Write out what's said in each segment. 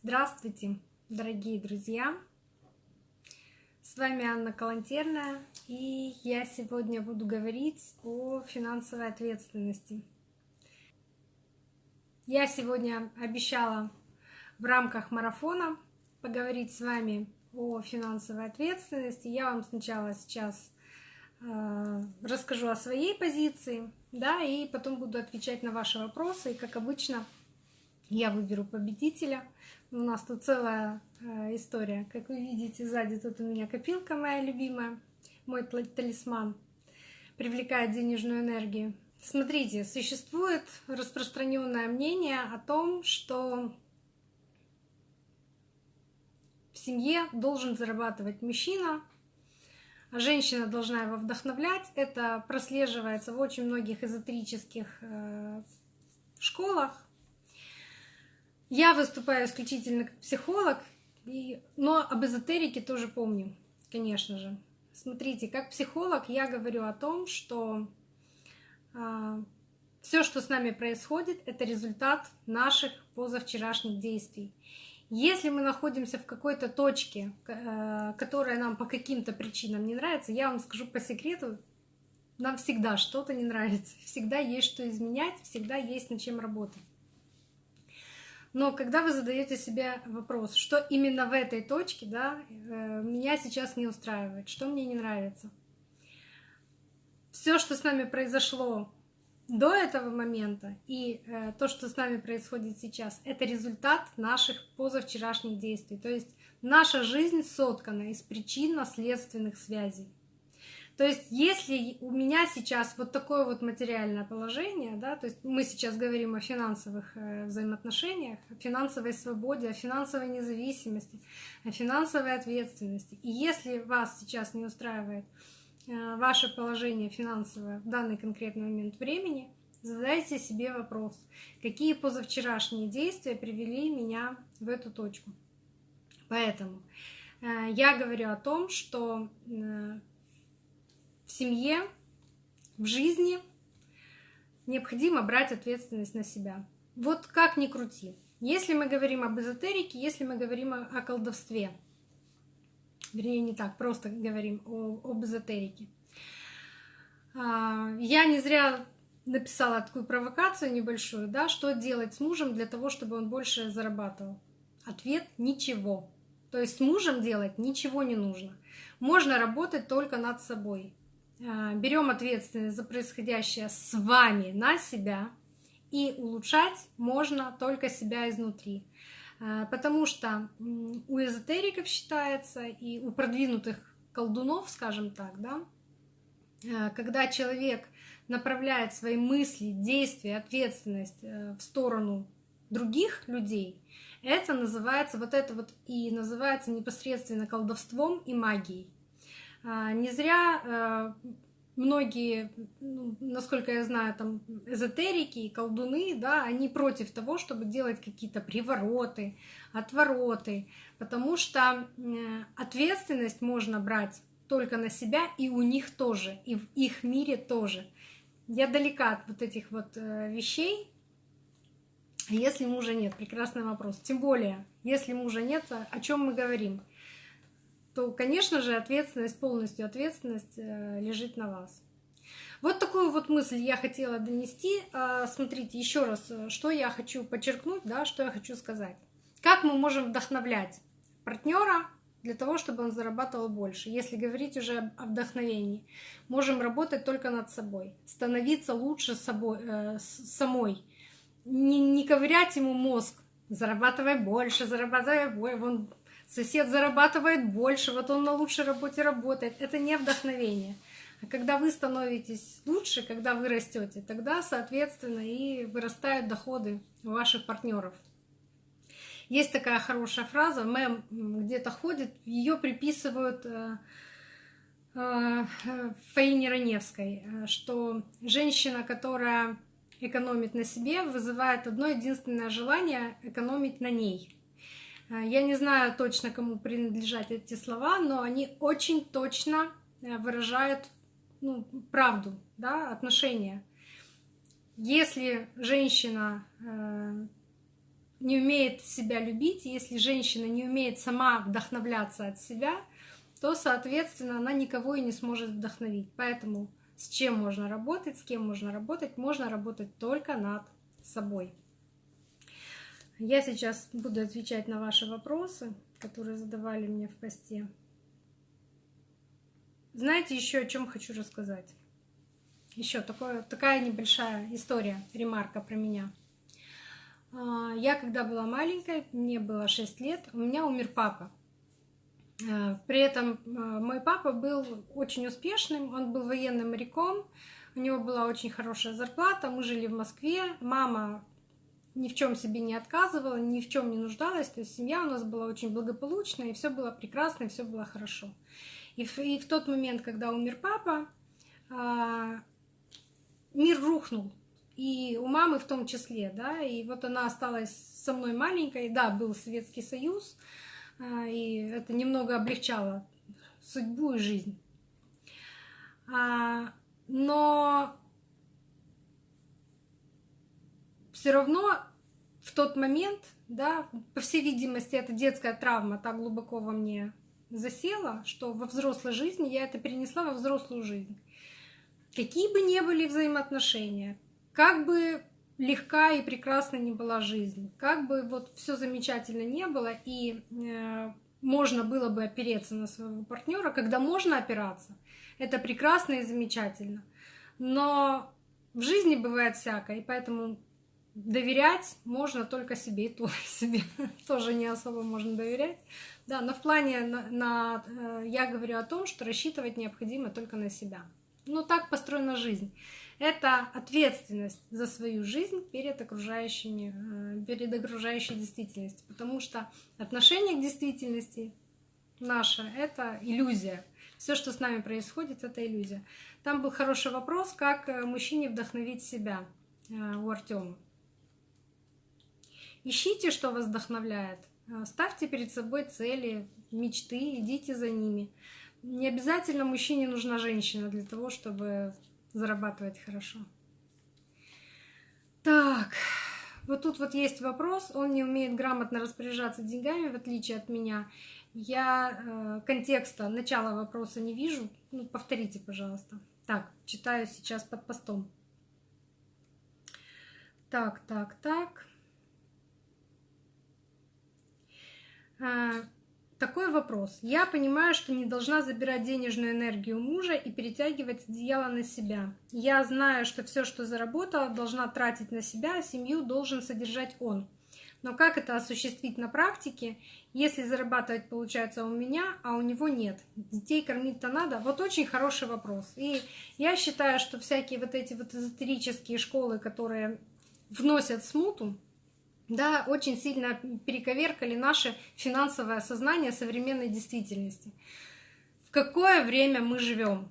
Здравствуйте, дорогие друзья! С вами Анна Калантерная, и я сегодня буду говорить о финансовой ответственности. Я сегодня обещала в рамках марафона поговорить с вами о финансовой ответственности. Я вам сначала сейчас э, расскажу о своей позиции, да, и потом буду отвечать на ваши вопросы. И, как обычно, я выберу победителя. У нас тут целая э, история. Как вы видите, сзади тут у меня копилка моя любимая, мой талисман, привлекает денежную энергию. Смотрите, существует распространенное мнение о том, что в семье должен зарабатывать мужчина, а женщина должна его вдохновлять. Это прослеживается в очень многих эзотерических э, школах, я выступаю исключительно как психолог, но об эзотерике тоже помню, конечно же. Смотрите, как психолог я говорю о том, что а, все, что с нами происходит, это результат наших позавчерашних действий. Если мы находимся в какой-то точке, э, которая нам по каким-то причинам не нравится, я вам скажу по секрету, нам всегда что-то не нравится, всегда есть что изменять, всегда есть над чем работать. Но когда вы задаете себе вопрос, что именно в этой точке да, э, меня сейчас не устраивает, что мне не нравится, все, что с нами произошло до этого момента и э, то, что с нами происходит сейчас, это результат наших позавчерашних действий. То есть наша жизнь соткана из причинно-следственных связей. То есть, если у меня сейчас вот такое вот материальное положение, да, то есть мы сейчас говорим о финансовых э, взаимоотношениях, о финансовой свободе, о финансовой независимости, о финансовой ответственности. И если вас сейчас не устраивает э, ваше положение финансовое в данный конкретный момент времени, задайте себе вопрос, какие позавчерашние действия привели меня в эту точку. Поэтому э, я говорю о том, что в семье, в жизни необходимо брать ответственность на себя. Вот как ни крути. Если мы говорим об эзотерике, если мы говорим о, колдовстве, вернее, не так, просто говорим об эзотерике. А, я не зря написала такую провокацию небольшую, да, что делать с мужем для того, чтобы он больше зарабатывал. Ответ – ничего. То есть с мужем делать ничего не нужно. Можно работать только над собой. А, берем ответственность за происходящее с вами на себя, и улучшать можно только себя изнутри. А, потому что у эзотериков считается и у продвинутых колдунов, скажем так, да, а, когда человек направляет свои мысли, действия, ответственность э, в сторону других людей, это называется, вот это вот и называется непосредственно колдовством и магией. А, не зря э, многие, ну, насколько я знаю, там эзотерики и колдуны, да, они против того, чтобы делать какие-то привороты, отвороты, потому что ответственность можно брать только на себя и у них тоже, и в их мире тоже. Я далека от вот этих вот э, вещей. Если мужа нет, прекрасный вопрос. Тем более, если мужа нет, о чем мы говорим? То, конечно же, ответственность, полностью ответственность э, лежит на вас. Вот такую вот мысль я хотела донести. А, смотрите, еще раз, э, что я хочу подчеркнуть, да, что я хочу сказать. Как мы можем вдохновлять партнера для того, чтобы он зарабатывал больше. Если говорить уже о вдохновении, можем работать только над собой, становиться лучше собой, э, самой, не, не ковырять ему мозг, зарабатывай больше, зарабатывай больше, вон сосед зарабатывает больше, вот он на лучшей работе работает. Это не вдохновение. А когда вы становитесь лучше, когда вы растете, тогда, соответственно, и вырастают доходы ваших партнеров. Есть такая хорошая фраза, мем где-то ходит, ее приписывают э, э, Фаине Раневской, э, что женщина, которая экономит на себе, вызывает одно единственное желание экономить на ней. Э, я не знаю точно, кому принадлежат эти слова, но они очень точно э, выражают ну, правду, да, отношения. Если женщина э, не умеет себя любить, если женщина не умеет сама вдохновляться от себя, то, соответственно, она никого и не сможет вдохновить. Поэтому с чем можно работать, с кем можно работать, можно работать только над собой. Я сейчас буду отвечать на ваши вопросы, которые задавали мне в посте. Знаете, еще о чем хочу рассказать? Еще такое, такая небольшая история, ремарка про меня. А, я когда была маленькой, мне было 6 лет, у меня умер папа. А, при этом а, мой папа был очень успешным, он был военным моряком, у него была очень хорошая зарплата, мы жили в Москве, мама ни в чем себе не отказывала, ни в чем не нуждалась, то есть семья у нас была очень благополучная, и все было прекрасно, и все было хорошо. И в, и в тот момент, когда умер папа, а, мир рухнул. И у мамы в том числе, да, и вот она осталась со мной маленькой, да, был Советский Союз, а, и это немного облегчало судьбу и жизнь. А, но все равно в тот момент, да, по всей видимости, эта детская травма так глубоко во мне засела, что во взрослой жизни я это перенесла во взрослую жизнь. Какие бы ни были взаимоотношения, как бы легка и прекрасна ни была жизнь, как бы вот все замечательно не было, и э, можно было бы опереться на своего партнера, когда можно опираться, это прекрасно и замечательно. Но в жизни бывает всякое, и поэтому доверять можно только себе, и то себе тоже не особо можно доверять. Да, но в плане на, на, э, я говорю о том, что рассчитывать необходимо только на себя. Ну так построена жизнь. Это ответственность за свою жизнь перед окружающими, э, перед окружающей действительностью, потому что отношение к действительности наше — это иллюзия. Все, что с нами происходит, это иллюзия. Там был хороший вопрос, как э, мужчине вдохновить себя у Артема. Ищите, что вас вдохновляет. А, ставьте перед собой цели, мечты, идите за ними. Не обязательно мужчине нужна женщина для того, чтобы зарабатывать хорошо. Так, вот тут вот есть вопрос. Он не умеет грамотно распоряжаться деньгами, в отличие от меня. Я э, контекста, начала вопроса не вижу. Ну, повторите, пожалуйста. Так, читаю сейчас под постом. Так, так, так. А, такой вопрос. Я понимаю, что не должна забирать денежную энергию мужа и перетягивать одеяло на себя. Я знаю, что все, что заработала, должна тратить на себя, а семью должен содержать он. Но как это осуществить на практике, если зарабатывать получается у меня, а у него нет? Детей кормить-то надо? Вот очень хороший вопрос. И я считаю, что всякие вот эти вот эзотерические школы, которые вносят смуту, да, очень сильно перековеркали наше финансовое сознание современной действительности. В какое время мы живем?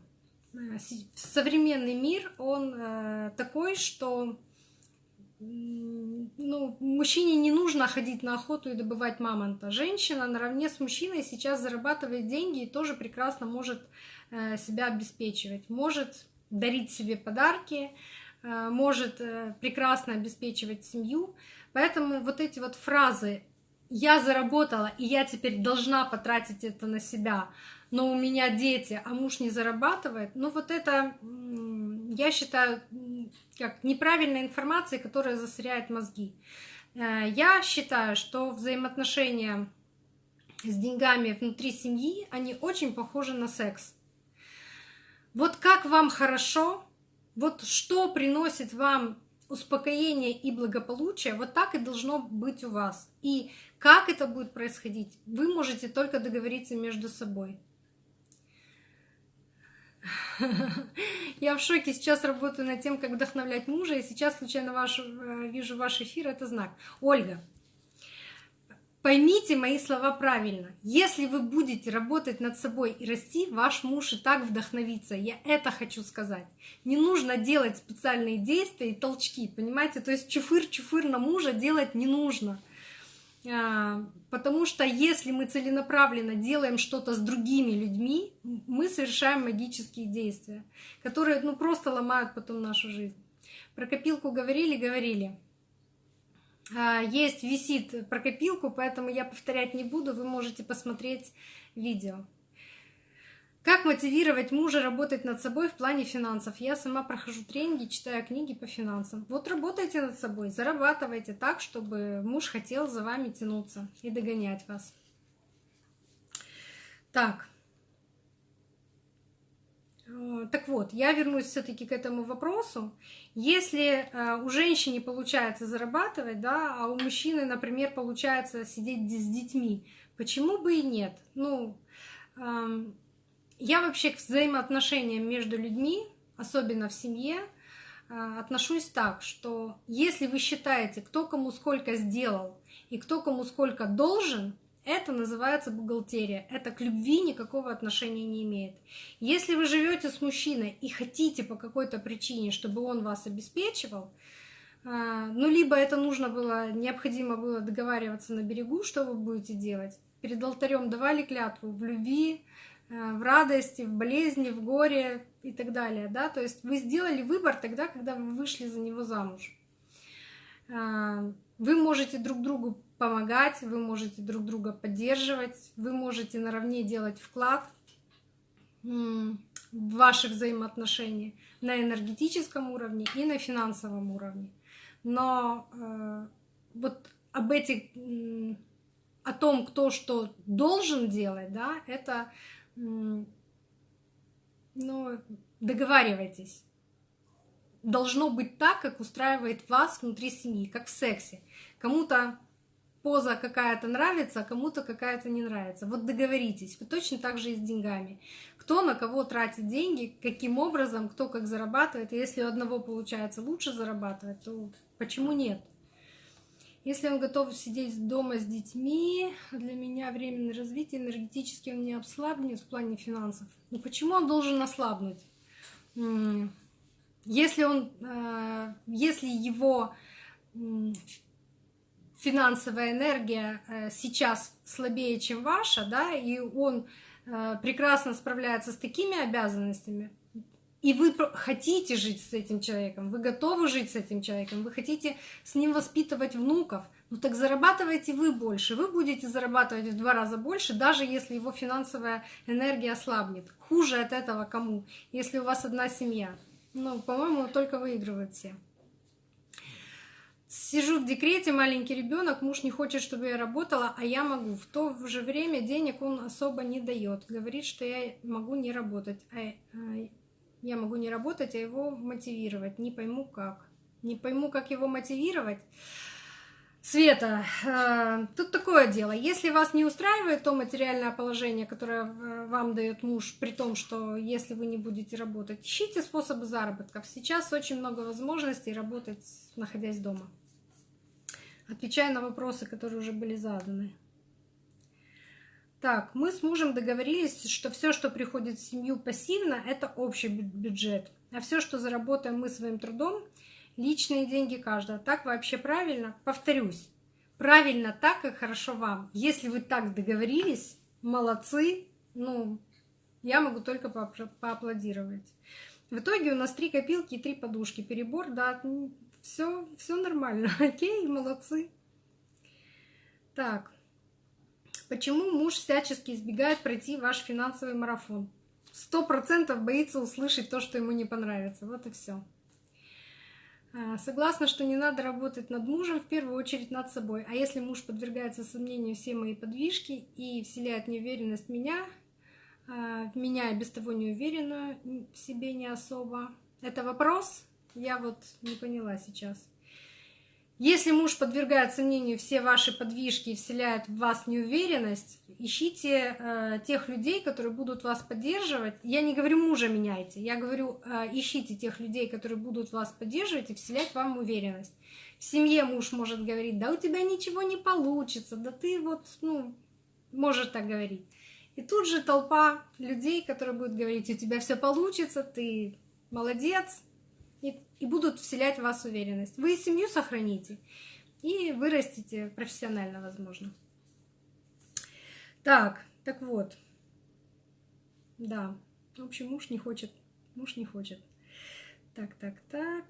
Э, современный мир, он э, такой, что ну, мужчине не нужно ходить на охоту и добывать мамонта. Женщина наравне с мужчиной сейчас зарабатывает деньги и тоже прекрасно может э, себя обеспечивать, может дарить себе подарки, может прекрасно обеспечивать семью. Поэтому вот эти вот фразы «я заработала, и я теперь должна потратить это на себя», но у меня дети, а муж не зарабатывает, ну вот это, я считаю, как неправильная информация, которая засоряет мозги. Э, я считаю, что взаимоотношения с деньгами внутри семьи, они очень похожи на секс. Вот как вам хорошо, вот что приносит вам успокоение и благополучие, вот так и должно быть у вас. И как это будет происходить, вы можете только договориться между собой. Я в шоке сейчас работаю над тем, как вдохновлять мужа, и сейчас случайно ваш, э, вижу ваш эфир, это знак. Ольга, Поймите мои слова правильно. Если вы будете работать над собой и расти, ваш муж и так вдохновится. Я это хочу сказать. Не нужно делать специальные действия и толчки, понимаете? То есть чуфыр-чуфыр на мужа делать не нужно. А, потому что если мы целенаправленно делаем что-то с другими людьми, мы совершаем магические действия, которые ну, просто ломают потом нашу жизнь. Про копилку говорили, говорили. А, есть, висит про копилку, поэтому я повторять не буду, вы можете посмотреть видео. Как мотивировать мужа работать над собой в плане финансов? Я сама прохожу тренинги, читаю книги по финансам. Вот работайте над собой, зарабатывайте так, чтобы муж хотел за вами тянуться и догонять вас. Так. Э, так вот, я вернусь все-таки к этому вопросу. Если э, у женщины получается зарабатывать, да, а у мужчины, например, получается сидеть с детьми, почему бы и нет? Ну, эм, я вообще к взаимоотношениям между людьми, особенно в семье, э, отношусь так, что если вы считаете, кто кому сколько сделал и кто кому сколько должен, это называется бухгалтерия. Это к любви никакого отношения не имеет. Если вы живете с мужчиной и хотите по какой-то причине, чтобы он вас обеспечивал, э, ну, либо это нужно было, необходимо было договариваться на берегу, что вы будете делать. Перед алтарем давали клятву в любви, Э, в радости, в болезни, в горе и так далее. Да? То есть вы сделали выбор тогда, когда вы вышли за него замуж. Э, вы можете друг другу помогать, вы можете друг друга поддерживать, вы можете наравне делать вклад в ваши взаимоотношения на энергетическом уровне и на финансовом уровне. Но э, вот об этих, о том, кто что должен делать, да, это ну, договаривайтесь. Должно быть так, как устраивает вас внутри семьи, как в сексе. Кому-то поза какая-то нравится, а кому-то какая-то не нравится. Вот договоритесь. Вы точно так же и с деньгами. Кто на кого тратит деньги, каким образом, кто как зарабатывает. Если у одного получается лучше зарабатывать, то почему нет? Если он готов сидеть дома с детьми, для меня временное развитие энергетически он не ослабнет в плане финансов. Но почему он должен ослабнуть? Если, он, э, если его финансовая энергия э, сейчас слабее, чем ваша, да, и он э, прекрасно справляется с такими обязанностями, и вы хотите жить с этим человеком, вы готовы жить с этим человеком, вы хотите с ним воспитывать внуков, ну так зарабатывайте вы больше, вы будете зарабатывать в два раза больше, даже если его финансовая энергия ослабнет. Хуже от этого кому, если у вас одна семья. Ну, по-моему, только выигрывают все. Сижу в декрете, маленький ребенок, муж не хочет, чтобы я работала, а я могу. В то же время денег он особо не дает. Говорит, что я могу не работать. А, а я могу не работать, а его мотивировать. Не пойму как. Не пойму, как его мотивировать. Света, э, тут такое дело. Если вас не устраивает то материальное положение, которое э, вам дает муж, при том, что если вы не будете работать, ищите способы заработков. Сейчас очень много возможностей работать, находясь дома. Отвечая на вопросы, которые уже были заданы. Так, мы с мужем договорились, что все, что приходит в семью пассивно, это общий бюджет. А все, что заработаем мы своим трудом, личные деньги каждого. Так вообще правильно? Повторюсь. Правильно так, как хорошо вам. Если вы так договорились, молодцы. Ну, я могу только по поаплодировать. В итоге у нас три копилки и три подушки. Перебор, да, все, все нормально. Окей, молодцы. Так, Почему муж всячески избегает пройти ваш финансовый марафон? Сто процентов боится услышать то, что ему не понравится. Вот и все. А, согласна, что не надо работать над мужем, в первую очередь над собой. А если муж подвергается сомнению все мои подвижки и вселяет неуверенность в меня, а, в меня без того неуверенную в себе не особо. Это вопрос? Я вот не поняла сейчас. Если муж подвергает сомнению все ваши подвижки и вселяет в вас неуверенность, ищите э, тех людей, которые будут вас поддерживать. Я не говорю мужа меняйте, я говорю э, ищите тех людей, которые будут вас поддерживать и вселять вам уверенность. В семье муж может говорить, да у тебя ничего не получится, да ты вот, ну, может так говорить. И тут же толпа людей, которые будут говорить, у тебя все получится, ты молодец, и, и будут вселять в вас уверенность. Вы семью сохраните и вырастите профессионально, возможно. Так, так вот. Да, в общем, муж не хочет, муж не хочет. Так, так, так.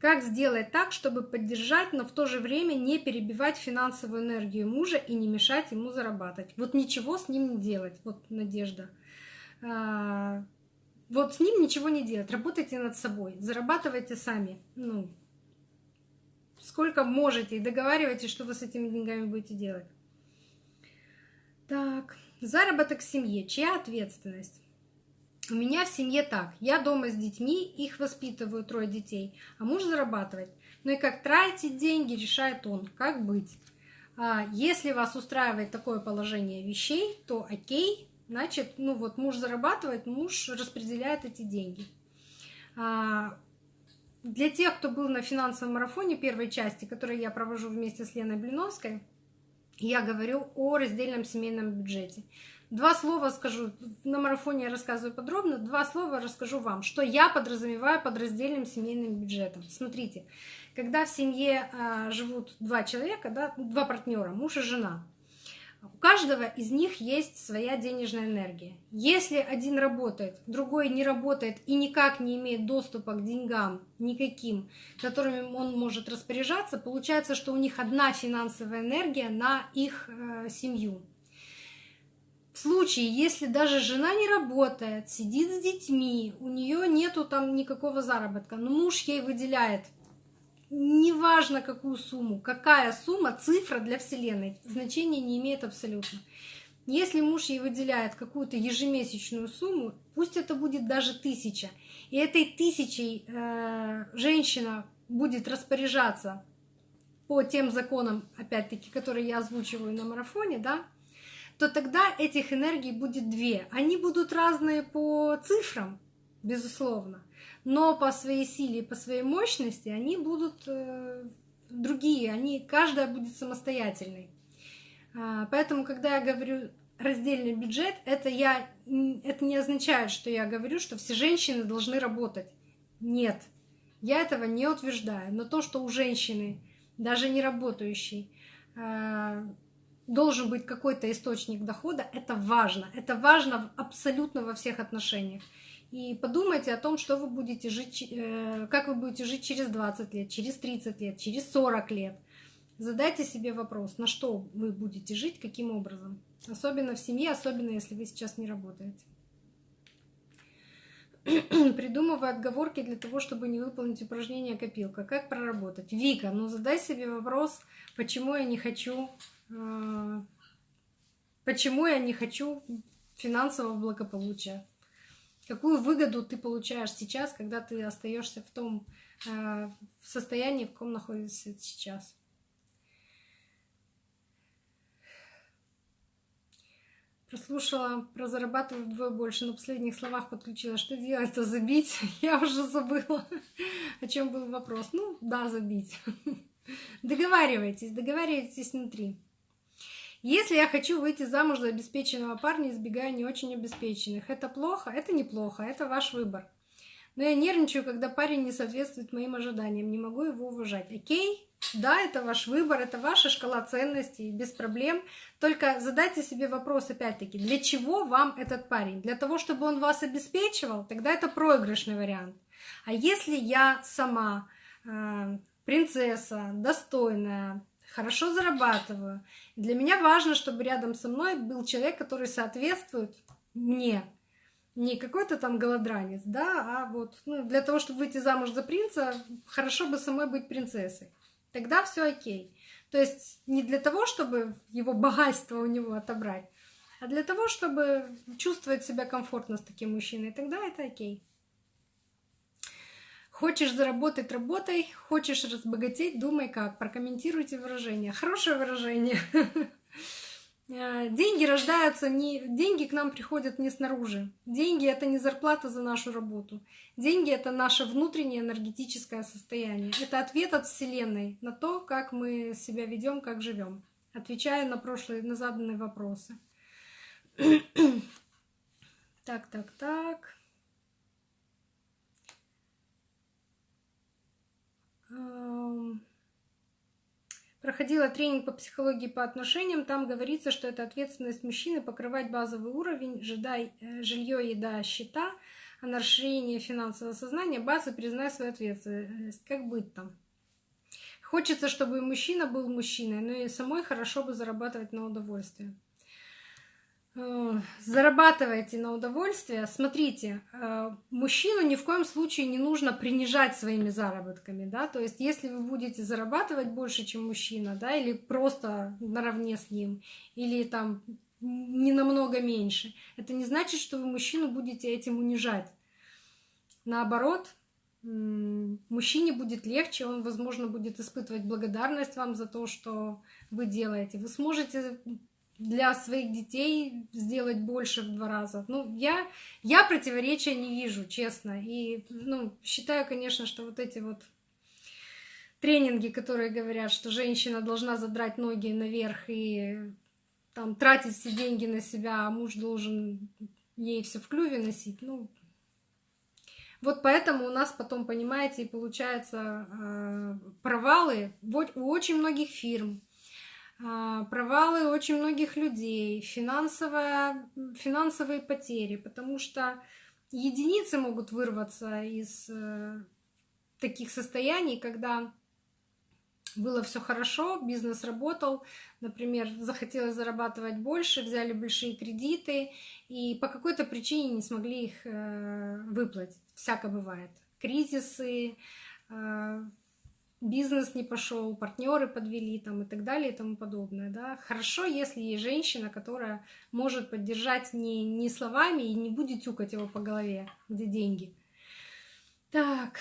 Как сделать так, чтобы поддержать, но в то же время не перебивать финансовую энергию мужа и не мешать ему зарабатывать? Вот ничего с ним не делать. Вот Надежда. Вот с ним ничего не делать. Работайте над собой. Зарабатывайте сами. Ну, сколько можете. И договаривайтесь, что вы с этими деньгами будете делать. Так. Заработок в семье. Чья ответственность? У меня в семье так. Я дома с детьми, их воспитываю, трое детей, а муж зарабатывает. Ну и как тратить деньги, решает он. Как быть? А, если вас устраивает такое положение вещей, то окей, значит, ну вот муж зарабатывает, муж распределяет эти деньги. А, для тех, кто был на финансовом марафоне первой части, который я провожу вместе с Леной Блиновской, я говорю о раздельном семейном бюджете. Два слова скажу, на марафоне я рассказываю подробно, два слова расскажу вам, что я подразумеваю под раздельным семейным бюджетом. Смотрите, когда в семье а, живут два человека, да, два партнера, муж и жена, у каждого из них есть своя денежная энергия. Если один работает, другой не работает и никак не имеет доступа к деньгам никаким, которыми он может распоряжаться, получается, что у них одна финансовая энергия на их э, семью. В случае, если даже жена не работает, сидит с детьми, у нее нету там никакого заработка, но муж ей выделяет неважно какую сумму, какая сумма, цифра для Вселенной, значения не имеет абсолютно. Если муж ей выделяет какую-то ежемесячную сумму, пусть это будет даже тысяча, и этой тысячей э, женщина будет распоряжаться по тем законам, опять-таки, которые я озвучиваю на марафоне, да, то тогда этих энергий будет две. Они будут разные по цифрам, безусловно, но по своей силе и по своей мощности они будут э, другие, они, каждая будет самостоятельной. А, поэтому, когда я говорю раздельный бюджет, это, я, это не означает, что я говорю, что все женщины должны работать. Нет, я этого не утверждаю. Но то, что у женщины, даже не работающей, а, должен быть какой-то источник дохода, это важно. Это важно абсолютно во всех отношениях. И подумайте о том, что вы будете жить, э, как вы будете жить через 20 лет, через 30 лет, через 40 лет. Задайте себе вопрос, на что вы будете жить, каким образом. Особенно в семье, особенно если вы сейчас не работаете. Придумываю отговорки для того, чтобы не выполнить упражнение копилка. Как проработать? Вика, ну задай себе вопрос, почему я не хочу а, почему я не хочу финансового благополучия. Какую выгоду ты получаешь сейчас, когда ты остаешься в том э, состоянии, в каком находишься сейчас? Прослушала про зарабатываю вдвое больше. На последних словах подключила. Что делать-то? Забить? Я уже забыла, о чем был вопрос. Ну, да, забить. Договаривайтесь, договаривайтесь внутри. Если я хочу выйти замуж за обеспеченного парня, избегая не очень обеспеченных, это плохо? Это неплохо, это ваш выбор. Но я нервничаю, когда парень не соответствует моим ожиданиям, не могу его уважать. Окей? Да, это ваш выбор, это ваша шкала ценностей, без проблем. Только задайте себе вопрос опять-таки, для чего вам этот парень? Для того, чтобы он вас обеспечивал? Тогда это проигрышный вариант. А если я сама э, принцесса, достойная, хорошо зарабатываю. Для меня важно, чтобы рядом со мной был человек, который соответствует мне. Не какой-то там голодранец, да, а вот ну, для того, чтобы выйти замуж за принца, хорошо бы самой быть принцессой. Тогда все окей. То есть не для того, чтобы его богатство у него отобрать, а для того, чтобы чувствовать себя комфортно с таким мужчиной. Тогда это окей. Хочешь заработать, работай. Хочешь разбогатеть, думай как. Прокомментируйте выражение. Хорошее выражение. Э, деньги рождаются не... Деньги к нам приходят не снаружи. Деньги — это не зарплата за нашу работу. Деньги — это наше внутреннее энергетическое состояние. Это ответ от Вселенной на то, как мы себя ведем, как живем. Отвечая на прошлые, на заданные вопросы. так, так, так. Проходила тренинг по психологии по отношениям. Там говорится, что это ответственность мужчины покрывать базовый уровень, жилье, еда, счета, а на расширение финансового сознания базы признай свою ответственность. Как быть там? Хочется, чтобы и мужчина был мужчиной, но и самой хорошо бы зарабатывать на удовольствие. Э, зарабатывайте на удовольствие. Смотрите, э, мужчину ни в коем случае не нужно принижать своими заработками, да, то есть если вы будете зарабатывать больше, чем мужчина, да, или просто наравне с ним, или там не намного меньше, это не значит, что вы мужчину будете этим унижать. Наоборот, мужчине будет легче, он, возможно, будет испытывать благодарность вам за то, что вы делаете. Вы сможете для своих детей сделать больше в два раза. Ну, я, я противоречия не вижу, честно. И, ну, считаю, конечно, что вот эти вот тренинги, которые говорят, что женщина должна задрать ноги наверх и там тратить все деньги на себя, а муж должен ей все в клюве носить, ну, вот поэтому у нас потом, понимаете, и получается э, провалы у очень многих фирм, провалы очень многих людей, финансовая, финансовые потери, потому что единицы могут вырваться из э, таких состояний, когда было все хорошо, бизнес работал, например, захотелось зарабатывать больше, взяли большие кредиты и по какой-то причине не смогли их э, выплатить. Всяко бывает. Кризисы, э, бизнес не пошел, партнеры подвели там и так далее и тому подобное. Да? Хорошо, если есть женщина, которая может поддержать не, не словами и не будет тюкать его по голове, где деньги. Так,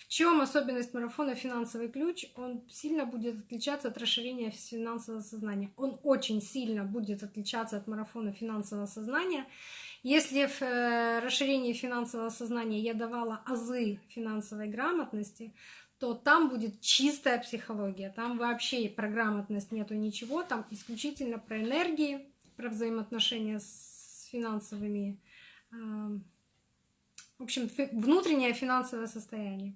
в чем особенность марафона «Финансовый ключ»? Он сильно будет отличаться от расширения финансового сознания. Он очень сильно будет отличаться от марафона финансового сознания. Если в э, расширении финансового сознания я давала азы финансовой грамотности, то там будет чистая психология. Там вообще про грамотность нету ничего, там исключительно про энергии, про взаимоотношения с финансовыми. В общем, внутреннее финансовое состояние.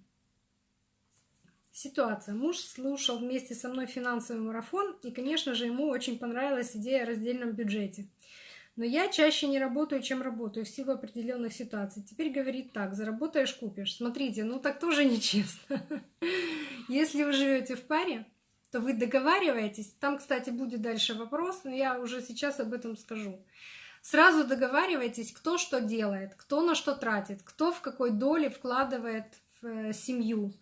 Ситуация. Муж слушал вместе со мной финансовый марафон, и, конечно же, ему очень понравилась идея о раздельном бюджете. Но я чаще не работаю, чем работаю в силу определенных ситуаций. Теперь говорит так, заработаешь, купишь. Смотрите, ну так тоже нечестно. Если вы живете в паре, то вы договариваетесь. Там, кстати, будет дальше вопрос, но я уже сейчас об этом скажу. Сразу договаривайтесь, кто что делает, кто на что тратит, кто в какой доле вкладывает в э, семью.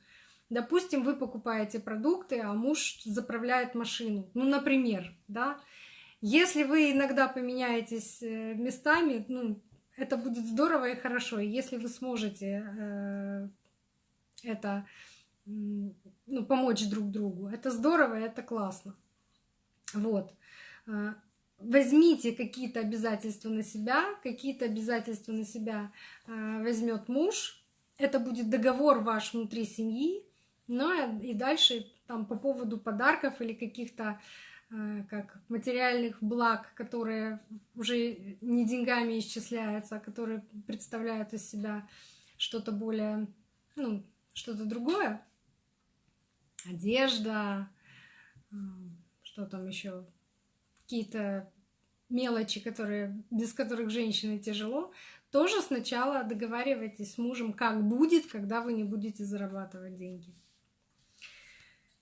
Допустим, вы покупаете продукты, а муж заправляет машину. Ну, например, да. Если вы иногда поменяетесь э, местами, ну, это будет здорово и хорошо. И если вы сможете э, это ну, помочь друг другу, это здорово, это классно. Вот. Э, возьмите какие-то обязательства на себя, какие-то обязательства на себя возьмет муж. Это будет договор ваш внутри семьи. Ну и дальше там по поводу подарков или каких-то как материальных благ, которые уже не деньгами исчисляются, а которые представляют из себя что-то более, ну, что-то другое. Одежда, э, что там еще, какие-то мелочи, которые, без которых женщине тяжело, тоже сначала договаривайтесь с мужем, как будет, когда вы не будете зарабатывать деньги.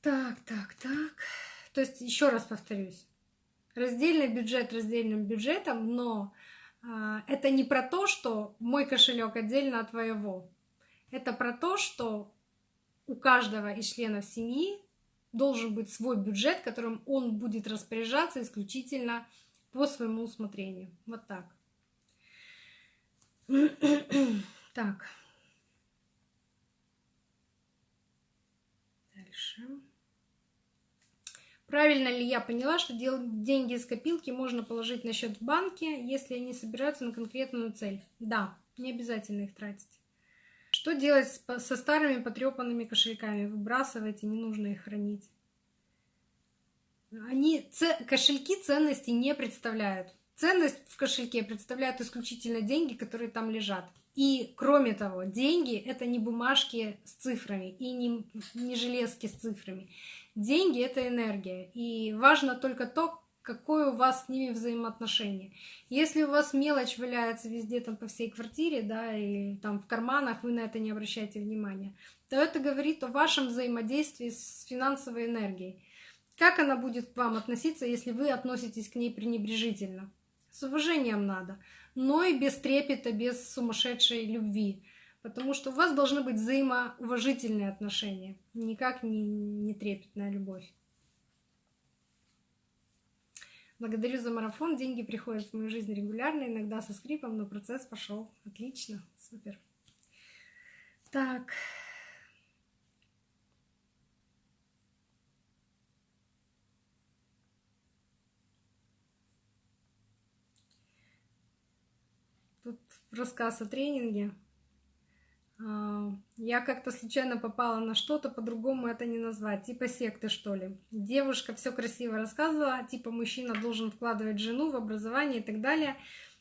Так, так, так. То есть, еще раз повторюсь, раздельный бюджет раздельным бюджетом, но э, это не про то, что мой кошелек отдельно от твоего. Это про то, что у каждого из членов семьи должен быть свой бюджет, которым он будет распоряжаться исключительно по своему усмотрению. Вот так. так. Дальше. Правильно ли я поняла, что деньги из копилки можно положить на счет в банке, если они собираются на конкретную цель? Да, не обязательно их тратить. Что делать со старыми потрепанными кошельками? Выбрасывайте, не нужно их хранить. Они, кошельки ценности не представляют. Ценность в кошельке представляют исключительно деньги, которые там лежат. И кроме того, деньги это не бумажки с цифрами и не, не железки с цифрами. Деньги — это энергия. И важно только то, какое у вас с ними взаимоотношение. Если у вас мелочь валяется везде там по всей квартире, да, и там в карманах, вы на это не обращаете внимания, то это говорит о вашем взаимодействии с финансовой энергией. Как она будет к вам относиться, если вы относитесь к ней пренебрежительно? С уважением надо, но и без трепета, без сумасшедшей любви. Потому что у вас должны быть взаимоуважительные отношения, никак не, не трепетная любовь. Благодарю за марафон. Деньги приходят в мою жизнь регулярно, иногда со скрипом, но процесс пошел. Отлично, супер. Так. Тут рассказ о тренинге. А, я как-то случайно попала на что-то, по-другому это не назвать, типа секты, что ли. Девушка все красиво рассказывала, типа мужчина должен вкладывать жену в образование и так далее.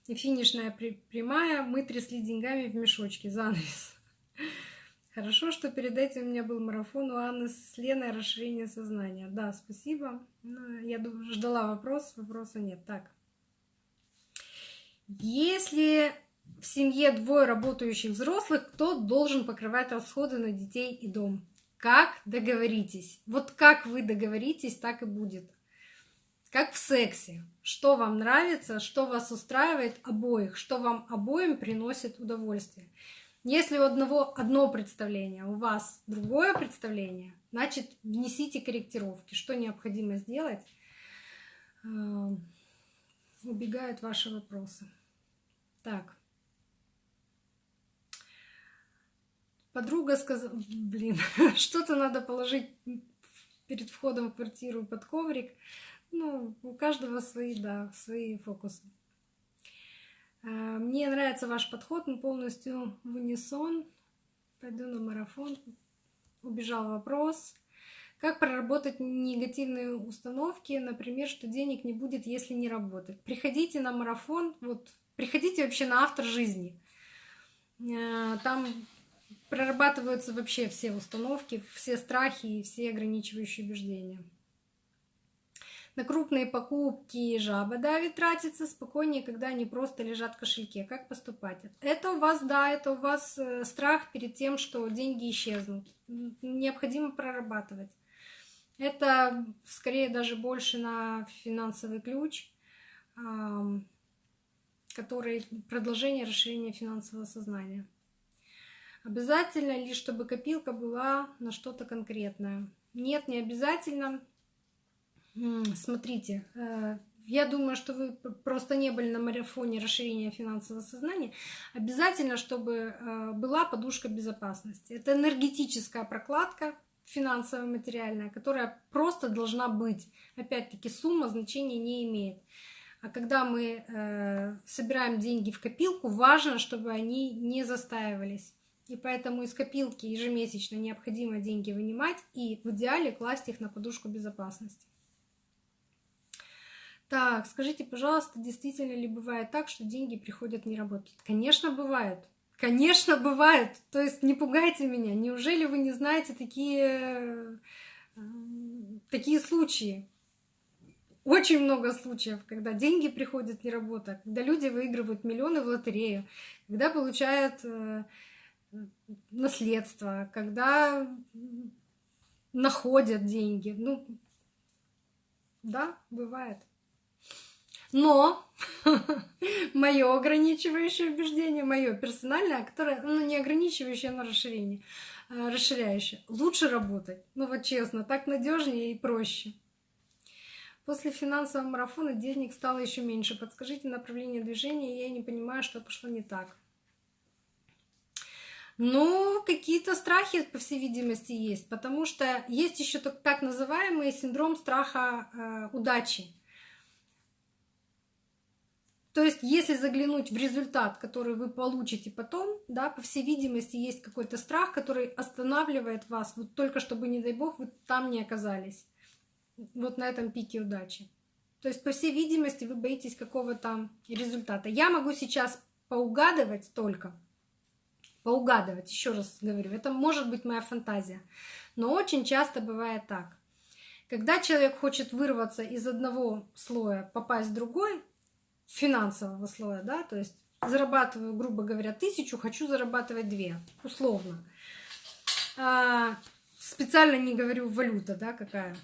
И финишная прямая, мы трясли деньгами в мешочке, занавес. Хорошо, что перед этим у меня был марафон у Анны с Леной расширение сознания. Да, спасибо. Я ждала вопрос, вопроса нет. Так. Если в семье двое работающих взрослых, кто должен покрывать расходы на детей и дом? Как договоритесь? Вот как вы договоритесь, так и будет. Как в сексе. Что вам нравится, что вас устраивает обоих, что вам обоим приносит удовольствие. Если у одного одно представление, у вас другое представление, значит, внесите корректировки. Что необходимо сделать? Эм, убегают ваши вопросы. Так. Подруга сказала, блин, что-то надо положить перед входом в квартиру под коврик. Ну, у каждого свои, да, свои фокусы. А, мне нравится ваш подход, мы полностью в унисон. Пойду на марафон. Убежал вопрос. Как проработать негативные установки, например, что денег не будет, если не работать? Приходите на марафон, вот, приходите вообще на автор жизни. А, там прорабатываются вообще все установки, все страхи и все ограничивающие убеждения. На крупные покупки жаба давит, тратится спокойнее, когда они просто лежат в кошельке. Как поступать? Это у вас, да, это у вас э, страх перед тем, что деньги исчезнут. Необходимо прорабатывать. Это скорее даже больше на финансовый ключ, который продолжение расширения финансового сознания. Обязательно ли, чтобы копилка была на что-то конкретное? Нет, не обязательно. Смотрите, э, я думаю, что вы просто не были на марафоне расширения финансового сознания. Обязательно, чтобы э, была подушка безопасности. Это энергетическая прокладка финансовая, материальная, которая просто должна быть. Опять-таки, сумма значения не имеет. А когда мы э, собираем деньги в копилку, важно, чтобы они не застаивались. И поэтому из копилки ежемесячно необходимо деньги вынимать и в идеале класть их на подушку безопасности. Так, скажите, пожалуйста, действительно ли бывает так, что деньги приходят не работать? Конечно, бывает. Конечно, бывает. То есть не пугайте меня. Неужели вы не знаете такие, э, такие случаи? Очень много случаев, когда деньги приходят не работая, когда люди выигрывают миллионы в лотерею, когда получают э, наследство, когда находят деньги. Ну, да, бывает. Но мое ограничивающее убеждение, мое персональное, которое, ну, не ограничивающее, но расширение, а расширяющее. Лучше работать. Ну, вот честно, так надежнее и проще. После финансового марафона денег стало еще меньше. Подскажите направление движения, я не понимаю, что пошло не так. Ну, какие-то страхи, по всей видимости, есть, потому что есть еще так называемый синдром страха э, удачи. То есть, если заглянуть в результат, который вы получите потом, да, по всей видимости, есть какой-то страх, который останавливает вас, вот только чтобы, не дай бог, вы там не оказались, вот на этом пике удачи. То есть, по всей видимости, вы боитесь какого-то результата. Я могу сейчас поугадывать только, поугадывать, еще раз говорю, это может быть моя фантазия. Но очень часто бывает так. Когда человек хочет вырваться из одного слоя, попасть в другой, финансового слоя, да, то есть зарабатываю, грубо говоря, тысячу, хочу зарабатывать две, условно. А, специально не говорю валюта, да, какая,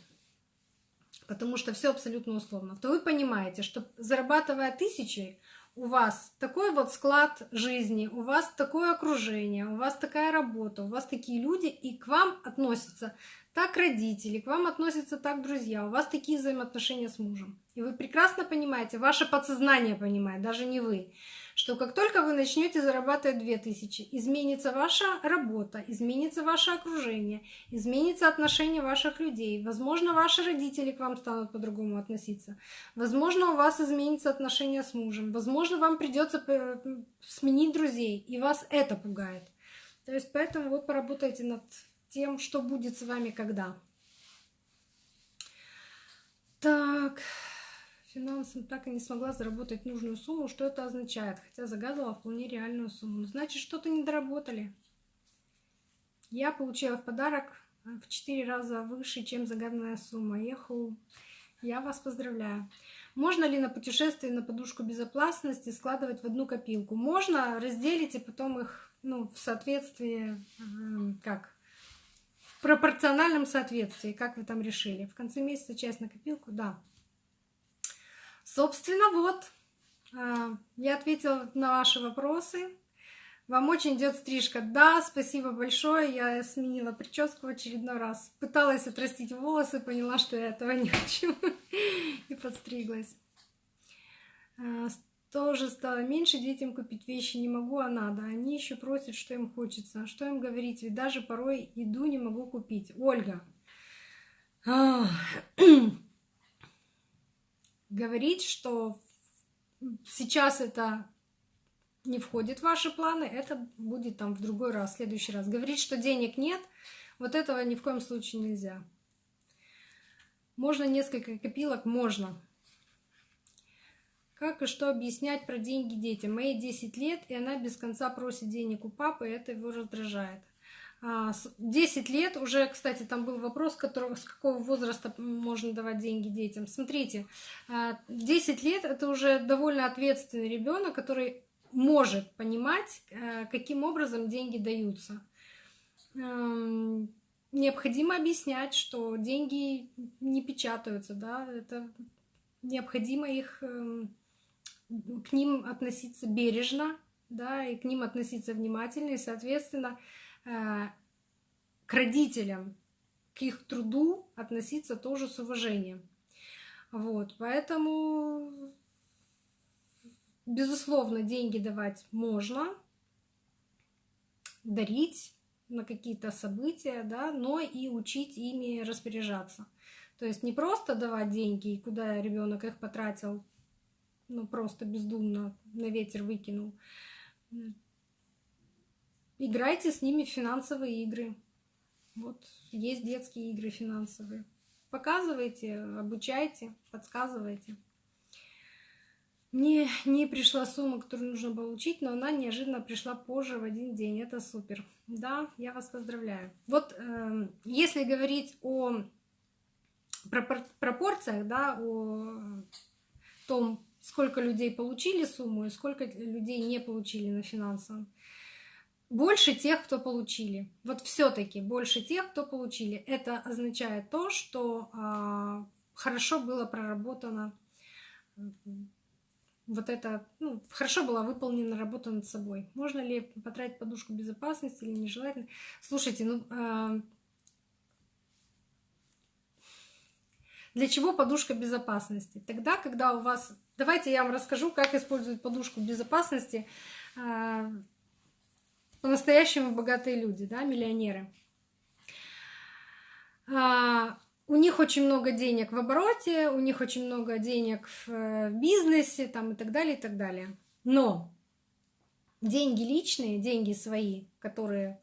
потому что все абсолютно условно. То вы понимаете, что зарабатывая тысячи, у вас такой вот склад жизни, у вас такое окружение, у вас такая работа, у вас такие люди, и к вам относятся так родители, к вам относятся так друзья, у вас такие взаимоотношения с мужем. И вы прекрасно понимаете, ваше подсознание понимает, даже не вы, что как только вы начнете зарабатывать 2000, изменится ваша работа, изменится ваше окружение, изменится отношение ваших людей. Возможно, ваши родители к вам станут по-другому относиться. Возможно, у вас изменится отношение с мужем. Возможно, вам придется э, сменить друзей, и вас это пугает. То есть поэтому вот поработайте над тем, что будет с вами когда. Так финансам так и не смогла заработать нужную сумму. Что это означает? Хотя загадывала вполне реальную сумму. Ну, значит, что-то не доработали. Я получила в подарок в 4 раза выше, чем загаданная сумма. Еху. Я вас поздравляю. Можно ли на путешествие на подушку безопасности складывать в одну копилку? Можно, разделить и потом их ну, в соответствии, эм, как, в пропорциональном соответствии, как вы там решили. В конце месяца часть на копилку, да. Собственно, вот, а, я ответила на ваши вопросы. Вам очень идет стрижка. Да, спасибо большое. Я сменила прическу в очередной раз. Пыталась отрастить волосы, поняла, что я этого не хочу. И подстриглась. А, тоже стало меньше детям купить вещи не могу, а надо. Они еще просят, что им хочется. Что им говорить? Ведь даже порой еду не могу купить. Ольга. говорить, что сейчас это не входит в ваши планы, это будет там в другой раз, в следующий раз. Говорить, что денег нет, вот этого ни в коем случае нельзя. Можно несколько копилок? Можно. Как и что объяснять про деньги детям? Моей 10 лет, и она без конца просит денег у папы, и это его раздражает. 10 а, лет уже, кстати, там был вопрос, которого, с какого возраста можно давать деньги детям. Смотрите, 10 а, лет это уже довольно ответственный ребенок, который может понимать, э, каким образом деньги даются. Эм, необходимо объяснять, что деньги не печатаются, да, это необходимо их эм, к ним относиться бережно, да, и к ним относиться внимательно, и, соответственно, к родителям, к их труду относиться тоже с уважением. Вот, поэтому, безусловно, деньги давать можно, дарить на какие-то события, да, но и учить ими распоряжаться. То есть не просто давать деньги, куда ребенок их потратил, ну просто бездумно на ветер выкинул, Играйте с ними в финансовые игры. Вот есть детские игры финансовые. Показывайте, обучайте, подсказывайте. Мне не пришла сумма, которую нужно получить, но она неожиданно пришла позже в один день. Это супер. Да, я вас поздравляю. Вот э, если говорить о пропорциях, да, о том, сколько людей получили сумму и сколько людей не получили на финансовом, больше тех, кто получили. Вот все-таки больше тех, кто получили. Это означает то, что а, хорошо было проработано вот это, ну, хорошо была выполнена работа над собой. Можно ли потратить подушку безопасности или нежелательно? Слушайте, ну, э, для чего подушка безопасности? Тогда, когда у вас... Давайте я вам расскажу, как использовать подушку безопасности э, по-настоящему богатые люди, да, миллионеры. А, у них очень много денег в обороте, у них очень много денег в, э, в бизнесе там, и так далее, и так далее. Но деньги личные, деньги свои, которые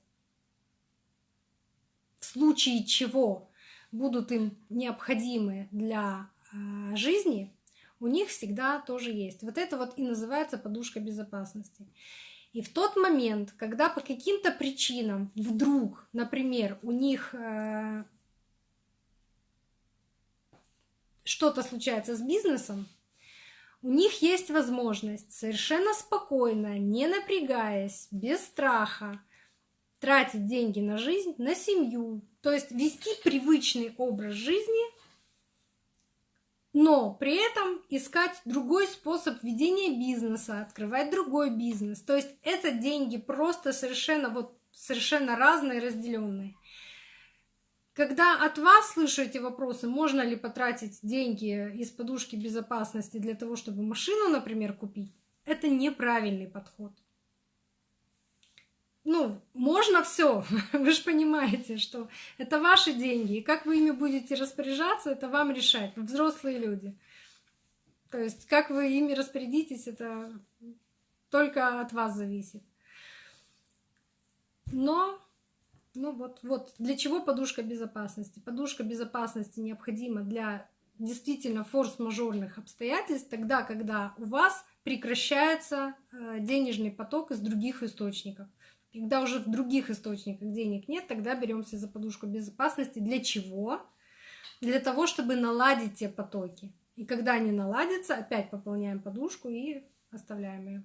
в случае чего будут им необходимы для э, жизни, у них всегда тоже есть. Вот это вот и называется подушка безопасности. И в тот момент, когда по каким-то причинам вдруг, например, у них э, что-то случается с бизнесом, у них есть возможность совершенно спокойно, не напрягаясь, без страха, тратить деньги на жизнь, на семью, то есть вести привычный образ жизни, но при этом искать другой способ ведения бизнеса, открывать другой бизнес. То есть это деньги просто совершенно вот совершенно разные, разделенные. Когда от вас слышу эти вопросы, можно ли потратить деньги из подушки безопасности для того, чтобы машину, например, купить, это неправильный подход ну, можно все. Вы же понимаете, что это ваши деньги. И как вы ими будете распоряжаться, это вам решать, взрослые люди. То есть, как вы ими распорядитесь, это только от вас зависит. Но, ну вот, вот, для чего подушка безопасности? Подушка безопасности необходима для действительно форс-мажорных обстоятельств, тогда, когда у вас прекращается э, денежный поток из других источников. Когда уже в других источниках денег нет, тогда беремся за подушку безопасности. Для чего? Для того, чтобы наладить те потоки. И когда они наладятся, опять пополняем подушку и оставляем ее.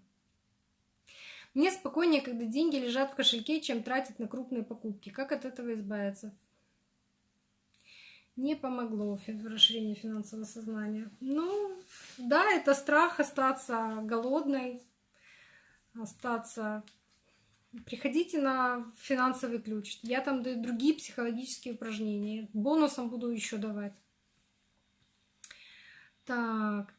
Мне спокойнее, когда деньги лежат в кошельке, чем тратить на крупные покупки. Как от этого избавиться? Не помогло в расширении финансового сознания. Ну, да, это страх остаться голодной, остаться Приходите на финансовый ключ. Я там даю другие психологические упражнения. Бонусом буду еще давать. Так.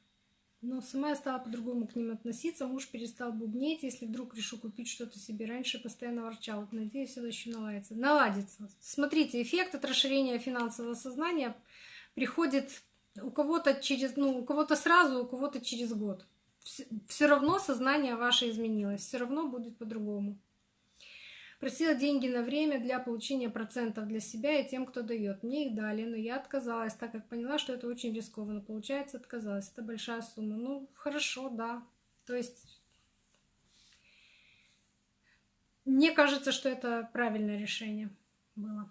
Но сама я стала по-другому к ним относиться. Муж перестал бубнеть. Если вдруг решу купить что-то себе раньше, постоянно ворчал. Надеюсь, это еще наладится. Наладится. Смотрите, эффект от расширения финансового сознания приходит у кого-то через, ну, у кого-то сразу, у кого-то через год. Все равно сознание ваше изменилось, все равно будет по-другому. Просила деньги на время для получения процентов для себя и тем, кто дает. Мне их дали, но я отказалась, так как поняла, что это очень рискованно. Получается, отказалась. Это большая сумма. Ну, хорошо, да. То есть мне кажется, что это правильное решение было.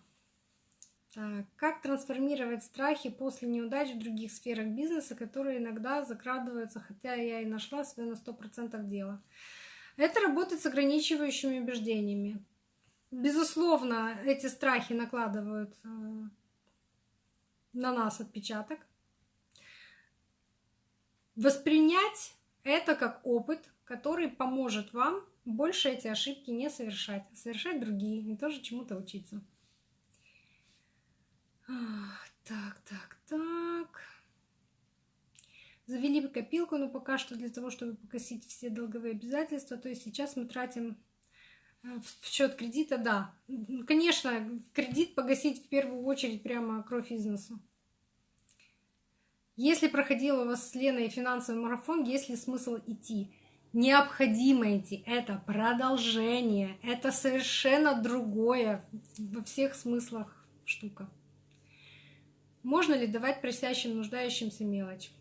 Так, как трансформировать страхи после неудач в других сферах бизнеса, которые иногда закрадываются, хотя я и нашла свое на 100% дело. Это работать с ограничивающими убеждениями. Безусловно, эти страхи накладывают э, на нас отпечаток. Воспринять это как опыт, который поможет вам больше эти ошибки не совершать, а совершать другие и тоже чему-то учиться. Так, так, так. Завели копилку, но пока что для того, чтобы погасить все долговые обязательства. То есть сейчас мы тратим в счет кредита, да. Конечно, кредит погасить в первую очередь прямо кровь из носу. Если проходил у вас с Леной финансовый марафон, есть ли смысл идти? Необходимо идти. Это продолжение. Это совершенно другое во всех смыслах штука. Можно ли давать просящим, нуждающимся мелочь?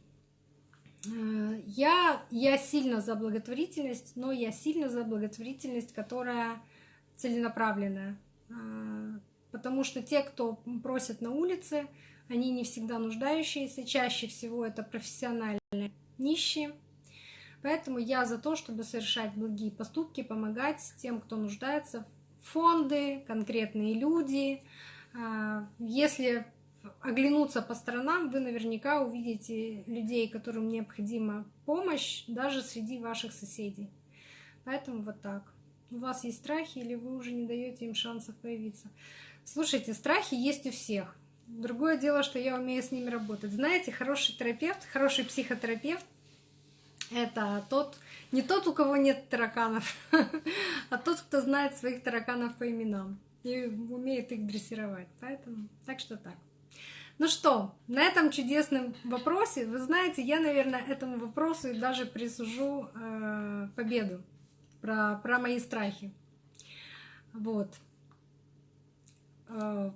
Э, я, я сильно за благотворительность, но я сильно за благотворительность, которая целенаправленная. Э, потому что те, кто просят на улице, они не всегда нуждающиеся, чаще всего это профессиональные нищие. Поэтому я за то, чтобы совершать благие поступки, помогать тем, кто нуждается. Фонды, конкретные люди. Э, если оглянуться по сторонам, вы наверняка увидите людей, которым необходима помощь, даже среди ваших соседей. Поэтому вот так. У вас есть страхи, или вы уже не даете им шансов появиться. Слушайте, страхи есть у всех. Другое дело, что я умею с ними работать. Знаете, хороший терапевт, хороший психотерапевт это тот, не тот, у кого нет тараканов, а тот, кто знает своих тараканов по именам и умеет их дрессировать. Поэтому так что так. Ну что, на этом чудесном вопросе, вы знаете, я, наверное, этому вопросу и даже присужу э, победу про, про мои страхи. Вот. Э,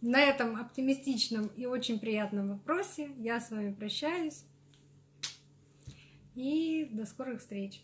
на этом оптимистичном и очень приятном вопросе я с вами прощаюсь. И до скорых встреч!